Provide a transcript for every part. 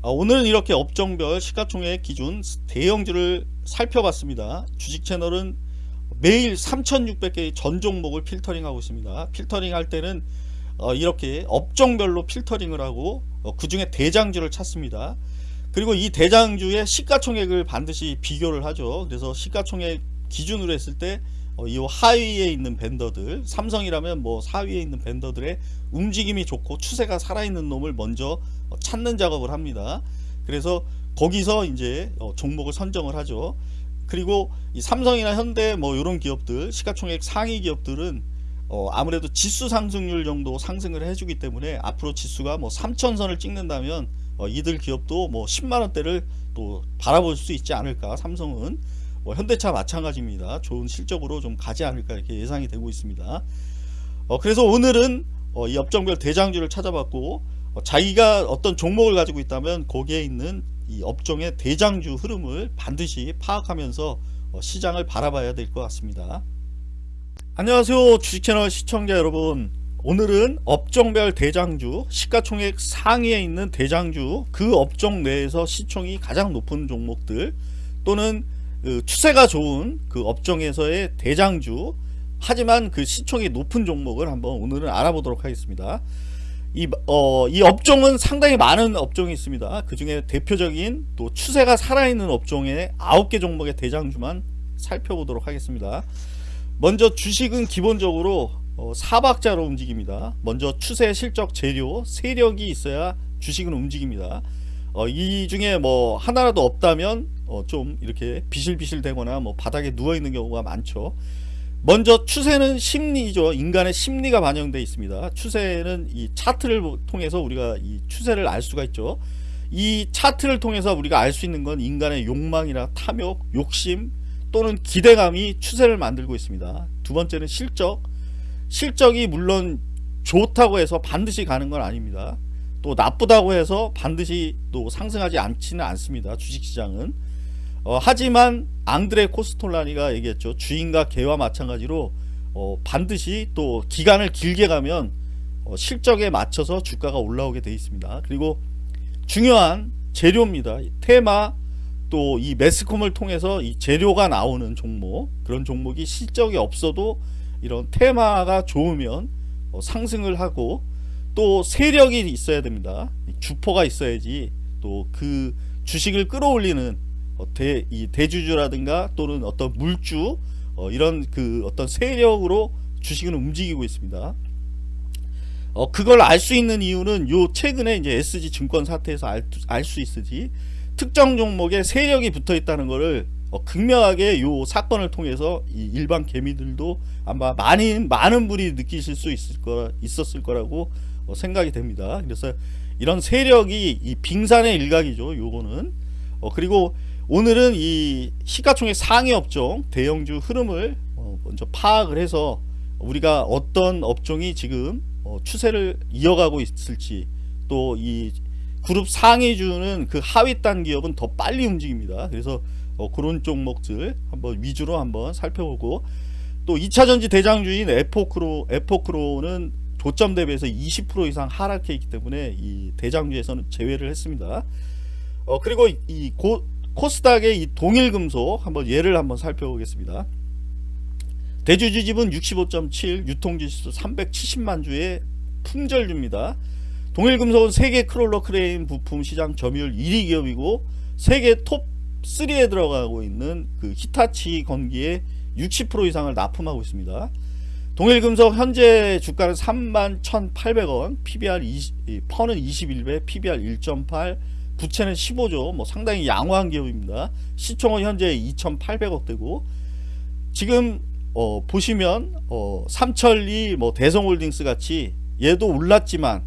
아, 오늘은 이렇게 업종별 시가총액 기준 대형주를 살펴봤습니다. 주식 채널은 매일 3600개의 전 종목을 필터링하고 있습니다. 필터링 할 때는 어, 이렇게 업종별로 필터링을 하고 어, 그 중에 대장주를 찾습니다. 그리고 이 대장주의 시가총액을 반드시 비교를 하죠. 그래서 시가총액 기준으로 했을 때 어, 이 하위에 있는 밴더들 삼성이라면 뭐 하위에 있는 밴더들의 움직임이 좋고 추세가 살아있는 놈을 먼저 어, 찾는 작업을 합니다. 그래서 거기서 이제 어, 종목을 선정을 하죠. 그리고 이 삼성이나 현대 뭐 이런 기업들 시가총액 상위 기업들은 어 아무래도 지수 상승률 정도 상승을 해주기 때문에 앞으로 지수가 뭐 3천선을 찍는다면 어 이들 기업도 뭐 10만원대를 또 바라볼 수 있지 않을까 삼성은 뭐 현대차 마찬가지입니다. 좋은 실적으로 좀 가지 않을까 이렇게 예상이 되고 있습니다. 어, 그래서 오늘은 어, 이 업종별 대장주를 찾아봤고 어, 자기가 어떤 종목을 가지고 있다면 거기에 있는 이 업종의 대장주 흐름을 반드시 파악하면서 어, 시장을 바라봐야 될 것 같습니다. 안녕하세요 주식채널 시청자 여러분 오늘은 업종별 대장주 시가총액 상위에 있는 대장주 그 업종 내에서 시총이 가장 높은 종목들 또는 그 추세가 좋은 그 업종에서의 대장주 하지만 그 시총이 높은 종목을 한번 오늘은 알아보도록 하겠습니다. 이, 어, 이 업종은 상당히 많은 업종이 있습니다. 그 중에 대표적인 또 추세가 살아있는 업종의 9개 종목의 대장주만 살펴보도록 하겠습니다. 먼저 주식은 기본적으로 어, 사박자로 움직입니다. 먼저 추세, 실적, 재료, 세력이 있어야 주식은 움직입니다. 어, 이 중에 뭐 하나라도 없다면 어, 좀 이렇게 비실비실 되거나 뭐 바닥에 누워 있는 경우가 많죠. 먼저 추세는 심리죠. 인간의 심리가 반영되어 있습니다. 추세는 이 차트를 통해서 우리가 이 추세를 알 수가 있죠. 이 차트를 통해서 우리가 알 수 있는 건 인간의 욕망이나 탐욕, 욕심 또는 기대감이 추세를 만들고 있습니다. 두 번째는 실적. 실적이 물론 좋다고 해서 반드시 가는 건 아닙니다. 또 나쁘다고 해서 반드시 또 상승하지 않지는 않습니다. 주식시장은. 어, 하지만 앙드레 코스톨라니가 얘기했죠. 주인과 개와 마찬가지로 어, 반드시 또 기간을 길게 가면 어, 실적에 맞춰서 주가가 올라오게 되어 있습니다. 그리고 중요한 재료입니다. 테마 또 이 매스컴을 통해서 이 재료가 나오는 종목 그런 종목이 실적이 없어도 이런 테마가 좋으면 어, 상승을 하고 또 세력이 있어야 됩니다. 주포가 있어야지 또 그 주식을 끌어올리는 어, 대, 이 대주주라든가 또는 어떤 물주 어, 이런 그 어떤 세력으로 주식은 움직이고 있습니다. 어, 그걸 알 수 있는 이유는 요 최근에 이제 SG 증권 사태에서 알수 있으지 특정 종목에 세력이 붙어 있다는 것을 어, 극명하게 요 사건을 통해서 이 일반 개미들도 아마 많이 많은 분이 느끼실 수 있을 거 있었을 거라고 어, 생각이 됩니다. 그래서 이런 세력이 이 빙산의 일각이죠. 요거는 어, 그리고 오늘은 이 시가총액 상위 업종 대형주 흐름을 어, 먼저 파악을 해서 우리가 어떤 업종이 지금 어, 추세를 이어가고 있을지 또 이 그룹 상위주는 그 하위 단 기업은 더 빨리 움직입니다. 그래서 어, 그런 종목들 한번 위주로 한번 살펴보고 또 2차전지 대장주인 에포크로 에포크로는 고점 대비해서 20% 이상 하락해 있기 때문에 이 대장주에서는 제외를 했습니다. 어, 그리고 이 고, 코스닥의 이 동일금속 한번 예를 한번 살펴보겠습니다. 대주주 지분 65.7 유통 주식수 370만 주의 품절주입니다. 동일금속은 세계 crawler 크레인 부품 시장 점유율 1위 기업이고 세계 톱 3에 들어가고 있는 그 히타치 건기에 60% 이상을 납품하고 있습니다. 동일금속 현재 주가는 31,800원, PBR 20, 퍼는 21배, PBR 1.8, 부채는 15조 뭐 상당히 양호한 기업입니다. 시총은 현재 2800억대고 지금 어 보시면 어 삼천리 뭐 대성홀딩스 같이 얘도 올랐지만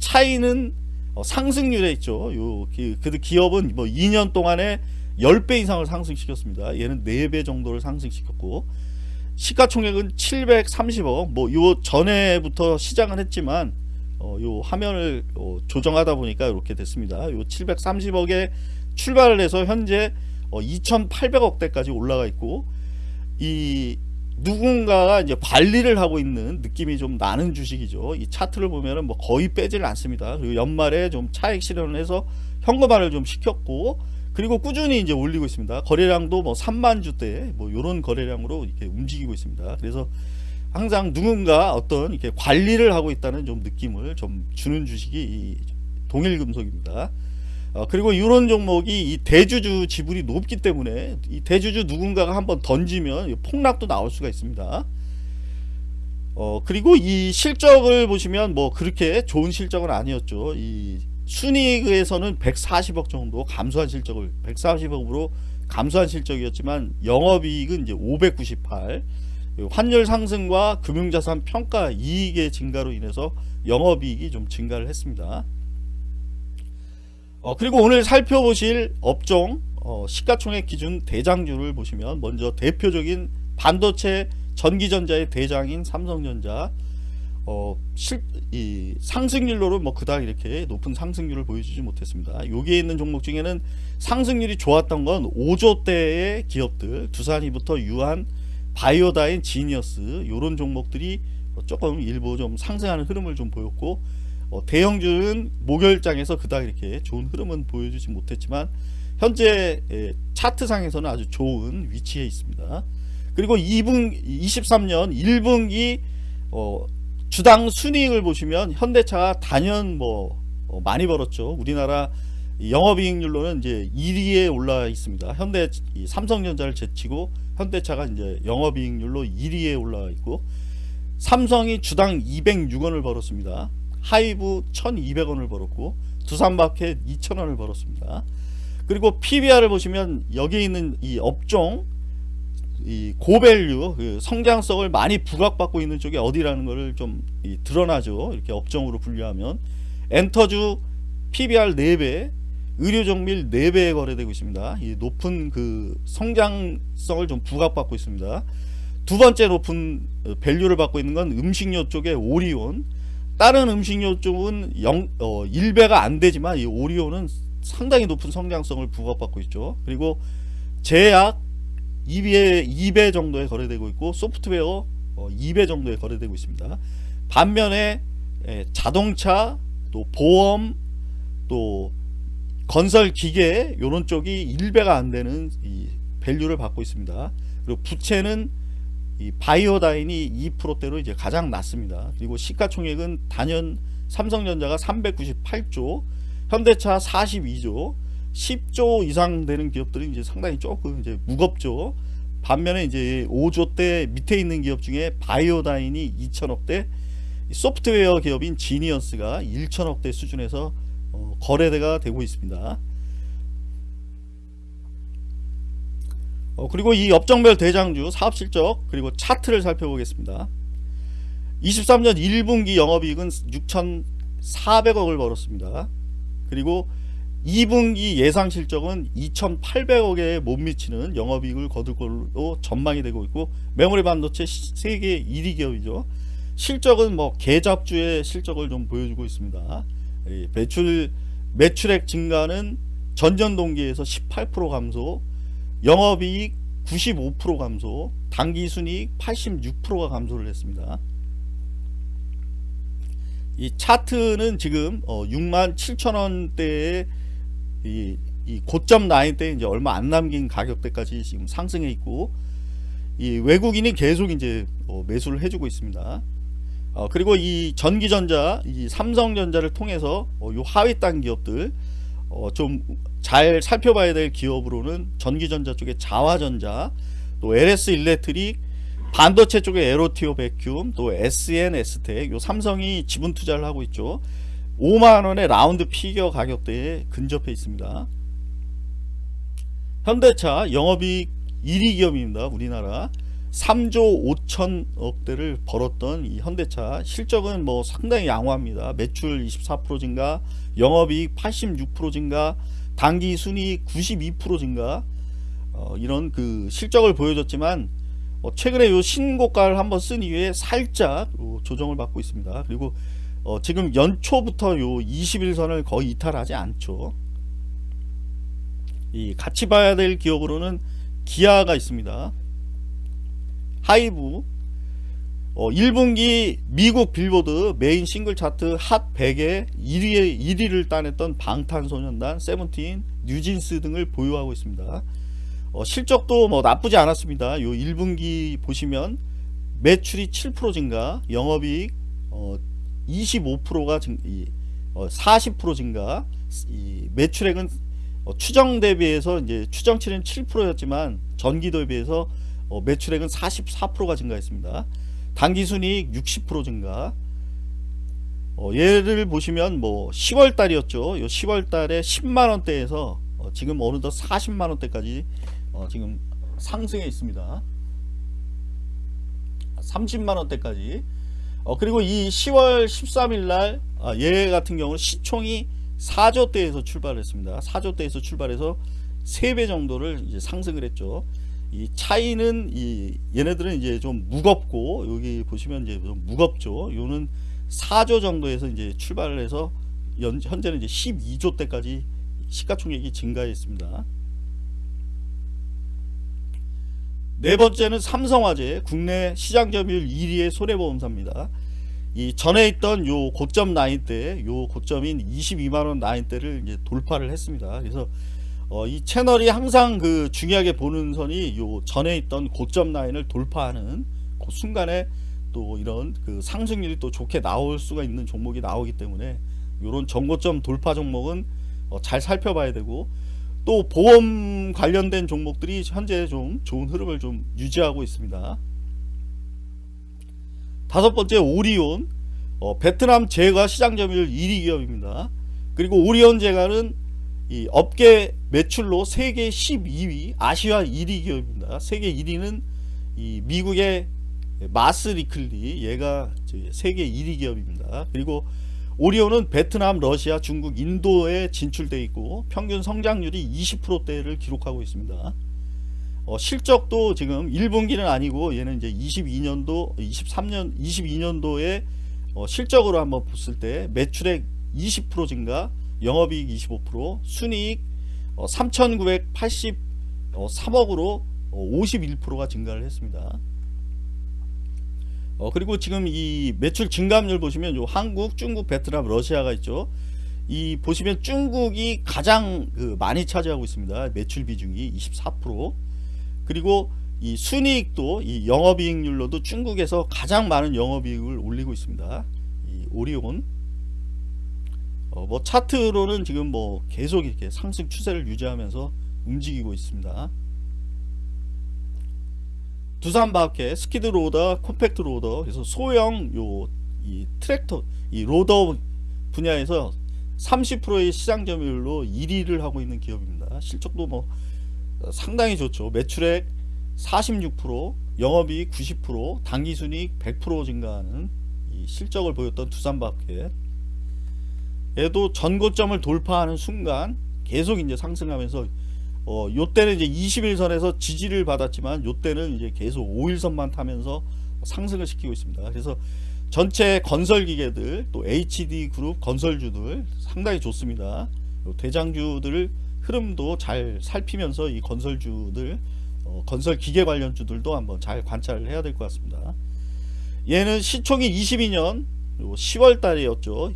차이는 어 상승률에 있죠. 요그 그 기업은 뭐 2년 동안에 10배 이상을 상승시켰습니다. 얘는 4배 정도를 상승시켰고 시가총액은 730억 뭐 요 전에부터 시작은 했지만 어, 요 화면을 어, 조정하다 보니까 이렇게 됐습니다. 요 730억에 출발을 해서 현재 어, 2,800억대까지 올라가 있고 이 누군가가 이제 관리를 하고 있는 느낌이 좀 나는 주식이죠. 이 차트를 보면은 뭐 거의 빼지를 않습니다. 그리고 연말에 좀 차익 실현을 해서 현금화를 좀 시켰고 그리고 꾸준히 이제 올리고 있습니다. 거래량도 뭐 3만 주대 뭐 이런 거래량으로 이렇게 움직이고 있습니다. 그래서 항상 누군가 어떤 이렇게 관리를 하고 있다는 좀 느낌을 좀 주는 주식이 이 동일 금속입니다. 어, 그리고 이런 종목이 이 대주주 지분이 높기 때문에 이 대주주 누군가가 한번 던지면 폭락도 나올 수가 있습니다. 어, 그리고 이 실적을 보시면 뭐 그렇게 좋은 실적은 아니었죠. 이 순이익에서는 140억 정도 감소한 실적을 140억으로 감소한 실적이었지만 영업이익은 이제 598 환율 상승과 금융자산 평가 이익의 증가로 인해서 영업이익이 좀 증가를 했습니다. 어, 그리고 오늘 살펴보실 업종 어, 시가총액 기준 대장주를 보시면 먼저 대표적인 반도체 전기전자의 대장인 삼성전자 어, 실, 이 상승률로는 뭐 그닥 이렇게 높은 상승률을 보여주지 못했습니다. 여기에 있는 종목 중에는 상승률이 좋았던 건 5조대의 기업들 두산이부터 유한 바이오다인 지니어스 이런 종목들이 조금 일부 좀 상승하는 흐름을 좀 보였고 어, 대형주는 목요일장에서 그닥 이렇게 좋은 흐름은 보여주지 못했지만 현재 에, 차트상에서는 아주 좋은 위치에 있습니다. 그리고 2분 23년 1분기 어, 주당 순이익을 보시면 현대차가 단연 뭐 어, 많이 벌었죠. 우리나라 영업이익률로는 이제 1위에 올라 있습니다. 현대 삼성전자를 제치고 현대차가 이제 영업이익률로 1위에 올라 있고 삼성이 주당 206원을 벌었습니다. 하이브 1200원을 벌었고 두산마켓 2000원을 벌었습니다. 그리고 PBR을 보시면 여기 있는 이 업종 이 고밸류 그 성장성을 많이 부각받고 있는 쪽이 어디라는 것을 좀 드러나죠. 이렇게 업종으로 분류하면 엔터주 PBR 4배 의료정밀 4배에 거래되고 있습니다. 이 높은 그 성장성을 좀 부각받고 있습니다. 두 번째 높은 밸류를 받고 있는 건 음식료 쪽의 오리온 다른 음식료 쪽은 0, 어, 1배가 안 되지만 이 오리온은 상당히 높은 성장성을 부각받고 있죠. 그리고 제약 2배, 2배 정도에 거래되고 있고 소프트웨어 어, 2배 정도에 거래되고 있습니다. 반면에 에, 자동차 또 보험 또 건설 기계 이런 쪽이 1배가 안 되는 이 밸류를 받고 있습니다. 그리고 부채는 이 바이오다인이 2%대로 이제 가장 낮습니다. 그리고 시가총액은 단연 삼성전자가 398조, 현대차 42조, 10조 이상 되는 기업들이 이제 상당히 조금 이제 무겁죠. 반면에 이제 5조대 밑에 있는 기업 중에 바이오다인이 2천억대, 소프트웨어 기업인 지니어스가 1천억대 수준에서 어, 거래대가 되고 있습니다. 어, 그리고 이 업종별 대장주 사업실적 그리고 차트를 살펴보겠습니다. 23년 1분기 영업이익은 6,400억을 벌었습니다. 그리고 2분기 예상 실적은 2,800억에 못 미치는 영업이익을 거둘 걸로 전망이 되고 있고 메모리 반도체 세계 1위 기업이죠. 실적은 뭐 계잡주의 실적을 좀 보여주고 있습니다. 매출 매출액 증가는 전년 동기에서 18% 감소, 영업이익 95% 감소, 당기순이익 86%가 감소를 했습니다. 이 차트는 지금 어 6만 7천 원대의 이, 이 고점 라인 때 이제 얼마 안 남긴 가격대까지 지금 상승해 있고 이 외국인이 계속 이제 어 매수를 해주고 있습니다. 어 그리고 이 전기전자, 이 삼성전자를 통해서 어 요 하위 단 기업들 어좀 잘 살펴봐야 될 기업으로는 전기전자 쪽에 자화전자 또 LS 일렉트릭 반도체 쪽에 에로티오 베큐um 또 SN S텍 요 삼성이 지분 투자를 하고 있죠 5만원의 라운드 피겨 가격대에 근접해 있습니다. 현대차 영업이익 1위 기업입니다 우리나라. 3조 5천억대를 벌었던 이 현대차. 실적은 뭐 상당히 양호합니다. 매출 24% 증가 영업이익 86% 증가 당기 순이익 92% 증가. 어, 이런 그 실적을 보여줬지만 어, 최근에 요 신고가를 한번 쓴 이후에 살짝 조정을 받고 있습니다. 그리고 어, 지금 연초부터 요 20일선을 거의 이탈하지 않죠. 이 같이 봐야 될 기업으로는 기아가 있습니다. 하이브 어, 1분기 미국 빌보드 메인 싱글 차트 핫 100에 1위, 1위를 따냈던 방탄소년단, 세븐틴, 뉴진스 등을 보유하고 있습니다. 어, 실적도 뭐 나쁘지 않았습니다. 요 1분기 보시면 매출이 7% 증가, 영업이익 어, 25%가 증, 이, 어, 40% 증가, 이 매출액은 어, 추정 대비해서 이제 추정치는 7%였지만 전기도에 비해서 어, 매출액은 44%가 증가했습니다. 당기순이익 60% 증가. 어, 예를 보시면 뭐 10월 달이었죠. 요 10월 달에 10만 원대에서 어, 지금 어느덧 40만 원대까지 어, 지금 상승해 있습니다. 30만 원대까지. 어, 그리고 이 10월 13일 날, 아, 얘 같은 경우는 시총이 4조대에서 출발했습니다. 4조대에서 출발해서 3배 정도를 이제 상승을 했죠. 이 차이는 이 얘네들은 이제 좀 무겁고 여기 보시면 이제 좀 무겁죠. 요는 4조 정도에서 이제 출발을 해서 연, 현재는 이제 12조 대까지 시가총액이 증가했습니다. 네 번째는 삼성화재 국내 시장 점유율 1위의 손해보험사입니다. 이 전에 있던 요 고점 라인대, 요 고점인 22만원 라인대를 이제 돌파를 했습니다. 그래서 어, 이 채널이 항상 그 중요하게 보는 선이 요 전에 있던 고점 라인을 돌파하는 그 순간에 또 이런 그 상승률이 또 좋게 나올 수가 있는 종목이 나오기 때문에 이런 정고점 돌파 종목은 어, 잘 살펴봐야 되고 또 보험 관련된 종목들이 현재 좀 좋은 흐름을 좀 유지하고 있습니다. 다섯 번째 오리온 어, 베트남 제과 시장 점유율 1위 기업입니다. 그리고 오리온 제과는 이 업계 매출로 세계 12위 아시아 1위 기업입니다. 세계 1위는 이 미국의 마스 리클리 얘가 세계 1위 기업입니다. 그리고 오리온은 베트남, 러시아, 중국, 인도에 진출돼 있고 평균 성장률이 20%대를 기록하고 있습니다. 어, 실적도 지금 1분기는 아니고 얘는 이제 22년도, 23년, 22년도에 어, 실적으로 한번 봤을 때 매출액 20% 증가, 영업이익 25%, 순이익 어, 3,983억으로 51%가 증가를 했습니다. 어, 그리고 지금 이 매출 증가율 보시면 요 한국, 중국, 베트남, 러시아가 있죠. 이 보시면 중국이 가장 그 많이 차지하고 있습니다. 매출 비중이 24%. 그리고 이 순이익도 이 영업이익률로도 중국에서 가장 많은 영업이익을 올리고 있습니다. 이 오리온. 어, 뭐 차트로는 지금 뭐 계속 이렇게 상승 추세를 유지하면서 움직이고 있습니다. 두산밥캣 skid loader compact loader 그래서 소형 요 이 트랙터 이 loader 분야에서 30%의 시장 점유율로 1위를 하고 있는 기업입니다. 실적도 뭐 상당히 좋죠. 매출액 46% 영업이익 90% 당기순이익 100% 증가하는 이 실적을 보였던 두산밥캣 얘도 전고점을 돌파하는 순간 계속 이제 상승하면서 어, 요때는 이제 21선에서 지지를 받았지만 요때는 이제 계속 5일선만 타면서 상승을 시키고 있습니다. 그래서 전체 건설 기계들 또 HD 그룹 건설주들 상당히 좋습니다. 대장주들 흐름도 잘 살피면서 이 건설주들 어, 건설 기계 관련주들도 한번 잘 관찰을 해야 될 것 같습니다. 얘는 시총이 22년 10월 달이었죠.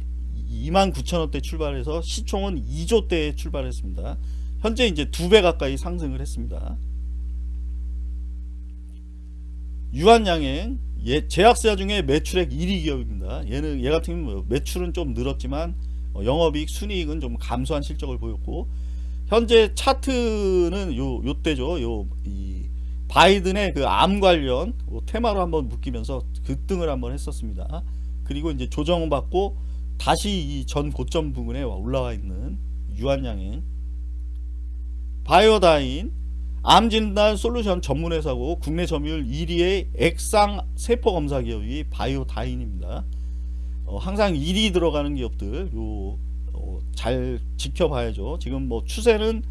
29,000원대 출발해서 시총은 2조대에 출발했습니다. 현재 이제 두 배 가까이 상승을 했습니다. 유한양행 예, 제약사 중에 매출액 1위 기업입니다. 얘는 얘 같은 경우 뭐 매출은 좀 늘었지만 어, 영업이익 순이익은 좀 감소한 실적을 보였고 현재 차트는 요 요때죠. 요 이 바이든의 그 암 관련 테마로 한번 묶이면서 급등을 한번 했었습니다. 그리고 이제 조정을 받고 다시 이 전 고점 부근에 올라와 있는 유한양행 바이오다인 암진단 솔루션 전문회사고 국내 점유율 1위의 액상 세포 검사 기업이 바이오다인입니다. 어, 항상 1위 들어가는 기업들 요, 어, 잘 지켜봐야죠. 지금 뭐 추세는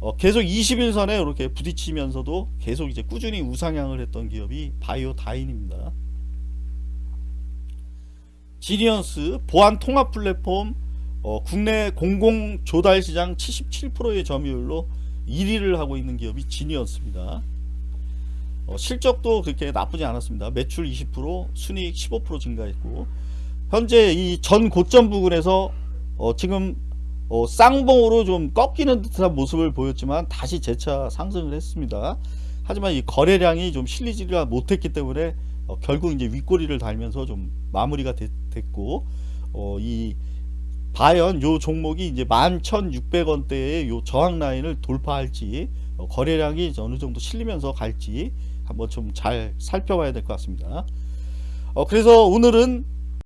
어, 계속 21선에 이렇게 부딪히면서도 계속 이제 꾸준히 우상향을 했던 기업이 바이오다인입니다. 지니언스 보안 통합 플랫폼 어, 국내 공공 조달 시장 77%의 점유율로 1위를 하고 있는 기업이 진이었습니다. 어, 실적도 그렇게 나쁘지 않았습니다. 매출 20%, 순이익 15% 증가했고 현재 이 전 고점 부근에서 어, 지금 어, 쌍봉으로 좀 꺾이는 듯한 모습을 보였지만 다시 재차 상승을 했습니다. 하지만 이 거래량이 좀 실리지가 못했기 때문에 어, 결국 이제 윗꼬리를 달면서 좀 마무리가 됐, 고 어, 이 과연 요 종목이 이제 11,600원대의 요 저항 라인을 돌파할지 어, 거래량이 어느 정도 실리면서 갈지 한번 좀 잘 살펴봐야 될 것 같습니다. 어, 그래서 오늘은